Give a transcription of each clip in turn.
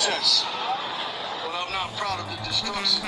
protest. But I'm not proud of the destruction.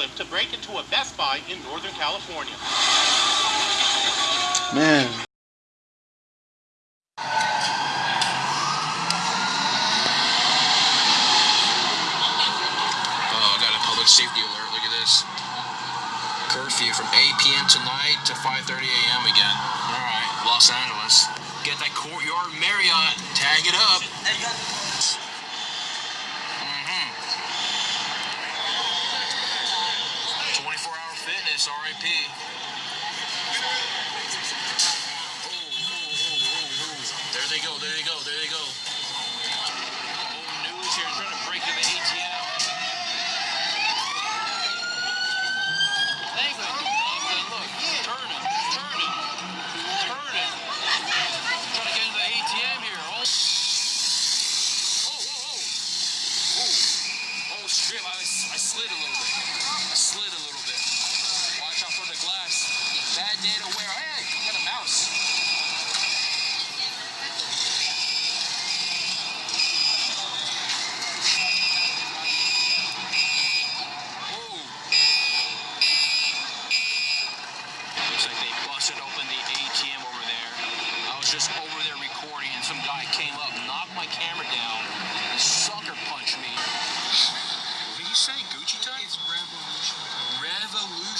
A forklift to break into a Best Buy in Northern California. Man. Oh, got a public safety alert. Look at this. Curfew from 8 p.m. tonight to 5.30 a.m. again. All right, Los Angeles. Get that Courtyard Marriott. Tag it up. RIP.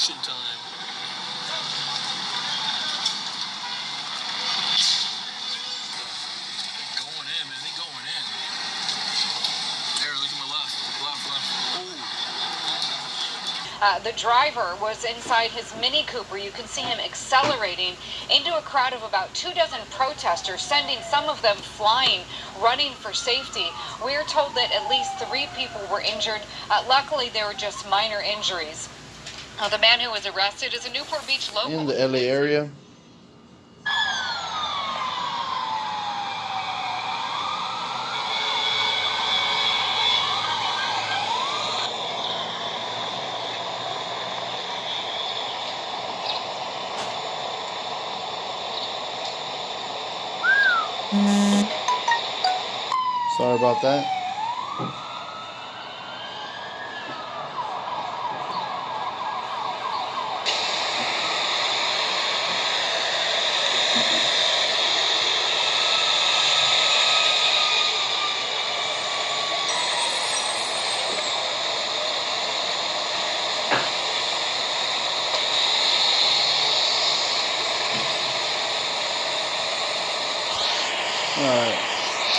Revolution time. Going in, man. They going in. There, look at my left. Left, left. Uh, the driver was inside his Mini Cooper. You can see him accelerating into a crowd of about two dozen protesters, sending some of them flying, running for safety. We are told that at least three people were injured. Uh, luckily, they were just minor injuries. Uh, the man who was arrested is a Newport Beach local. In the LA area. Sorry about that. Alright.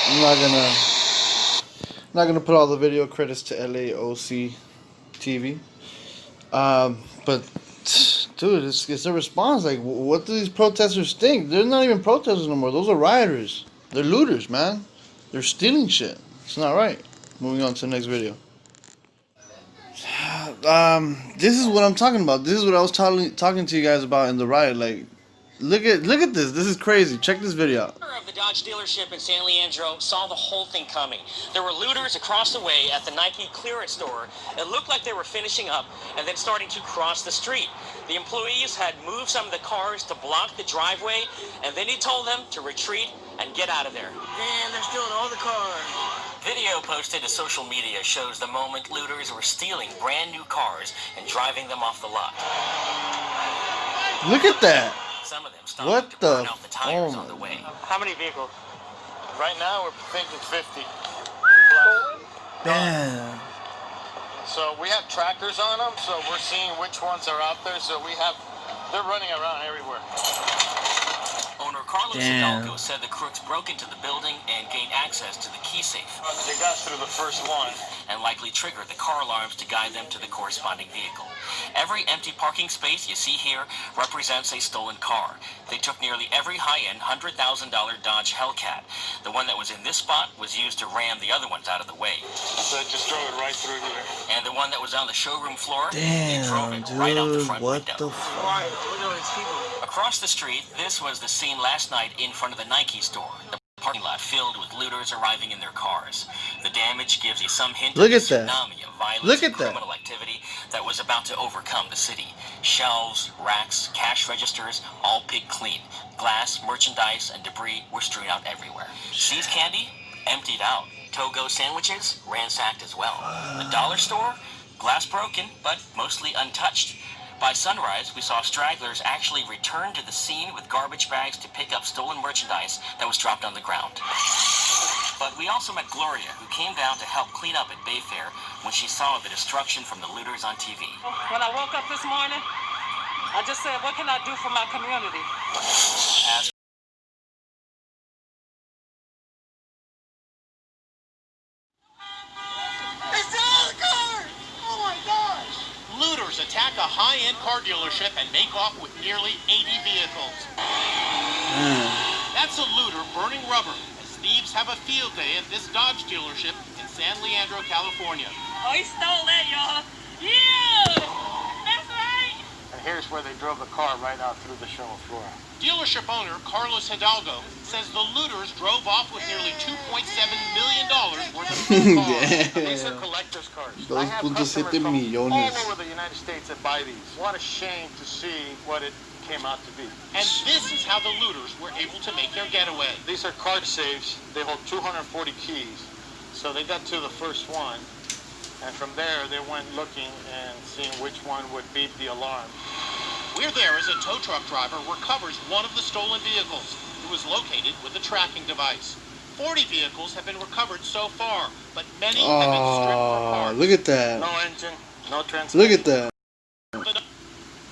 I'm not gonna not gonna put all the video credits to LAOC TV. Um, but dude, it's, it's a response. Like, what do these protesters think? They're not even protesters no more. Those are rioters. They're looters, man. They're stealing shit. It's not right. Moving on to the next video. Um, this is what I'm talking about. This is what I was talking talking to you guys about in the riot. Like, look at look at this. This is crazy. Check this video out. Owner of the Dodge dealership in San Leandro saw the whole thing coming. There were looters across the way at the Nike clearance store. It looked like they were finishing up and then starting to cross the street. The employees had moved some of the cars to block the driveway, and then he told them to retreat and get out of there. Damn, they're stealing all the cars. Video posted to social media shows the moment looters were stealing brand new cars and driving them off the lot. Look at that. Some of them stopped What to the burn out the tires f- on the way. How many vehicles? Right now, we're thinking 50. Damn. So we have trackers on them, so we're seeing which ones are out there. So we have, they're running around everywhere. Owner Carlos Damn. Hidalgo said the crooks broke into the building and gained access to the key safe They got through the first one. and likely triggered the car alarms to guide them to the corresponding vehicle. Every empty parking space you see here represents a stolen car. They took nearly every high-end $100,000 Dodge Hellcat. The one that was in this spot was used to ram the other ones out of the way. So I just drove it right through here. And the one that was on the showroom floor, they drove Damn, it right out the dude. front What window. the fuck? Across the street, this was the scene last night in front of the Nike store. The parking lot filled with looters arriving in their cars. The damage gives you some hint Look of at that. tsunami of violence Look at that. activity that was about to overcome the city. Shelves, racks, cash registers, all picked clean. Glass, merchandise, and debris were strewn out everywhere. See's candy, emptied out. Togo sandwiches, ransacked as well. The dollar store, glass broken, but mostly untouched. By sunrise, we saw stragglers actually return to the scene with garbage bags to pick up stolen merchandise that was dropped on the ground. But we also met Gloria, who came down to help clean up at Bayfair when she saw the destruction from the looters on TV. When I woke up this morning, I just said, what can I do for my community? high-end car dealership and make off with nearly 80 vehicles. That's a looter burning rubber as thieves have a field day at this Dodge dealership in San Leandro, California. Oh, he stole that, y'all. Yeah! That's right! And here's where they drove the car right out through the show floor. Dealership owner Carlos Hidalgo says the looters drove off with nearly $2.7 million worth of These are collector 2.7 millones. What a shame to see what it came out to be. And this is how the looters were able to make their getaway. These are card safes. They hold 240 keys. So they got to the first one, and from there they went looking and seeing which one would beep the alarm. We're there as a tow truck driver recovers one of the stolen vehicles. It was located with a tracking device. 40 vehicles have been recovered so far, but many have been stripped for Oh, parts. look at that. No engine, no transmission. Look at that. The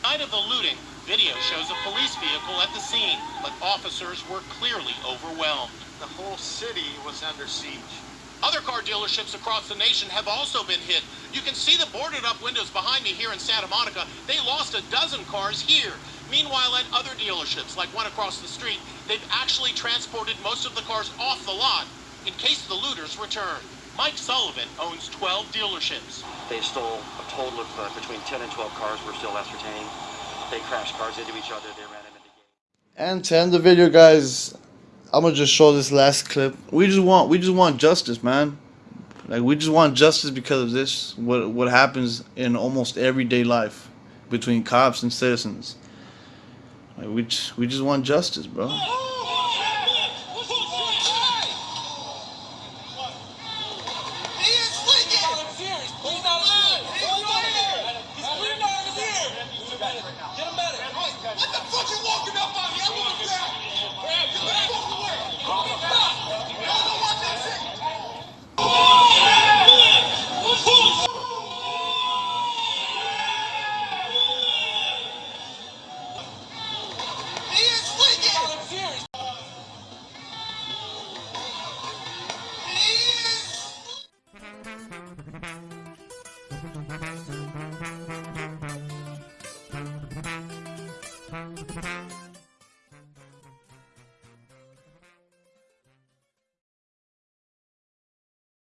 night of the looting, video shows a police vehicle at the scene, but officers were clearly overwhelmed. The whole city was under siege. Other car dealerships across the nation have also been hit. You can see the boarded up windows behind me here in Santa Monica. They lost a dozen cars here. Meanwhile, at other dealerships, like one across the street, they've actually transported most of the cars off the lot in case the looters return. Mike Sullivan owns 12 dealerships. They stole a total of uh, between 10 and 12 cars. We're still ascertaining. They crashed cars into each other. They ran them into gates. And to end the video, guys, I'm gonna just show this last clip. We just want, we just want justice, man. Like we just want justice because of this. What what happens in almost everyday life between cops and citizens. Like we just, we just want justice, bro.